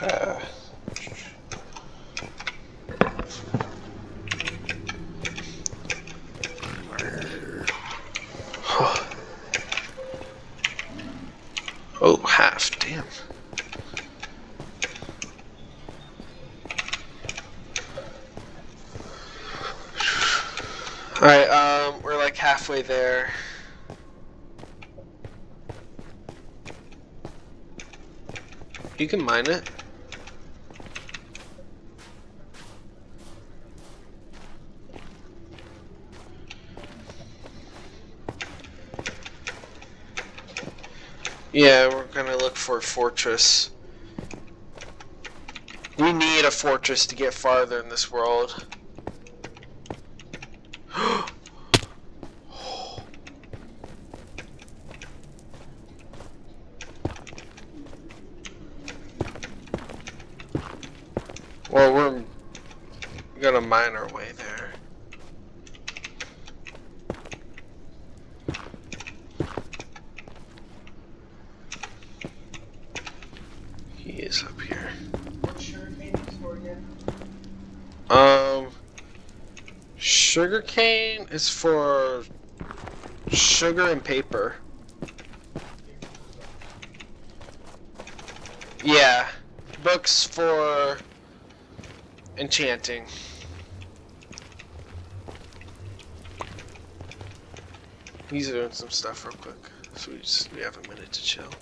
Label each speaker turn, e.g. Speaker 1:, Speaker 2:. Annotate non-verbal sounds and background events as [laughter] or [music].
Speaker 1: [sighs] Oh, half, damn. Alright, um, we're like halfway there. You can mine it. Yeah, we're gonna look for a fortress. We need a fortress to get farther in this world. [gasps] well, we're gonna mine our way there. He is up here.
Speaker 2: What sugar cane is for?
Speaker 1: Um, sugarcane is for sugar and paper. Yeah, books for enchanting. He's doing some stuff real quick, so we just we have a minute to chill.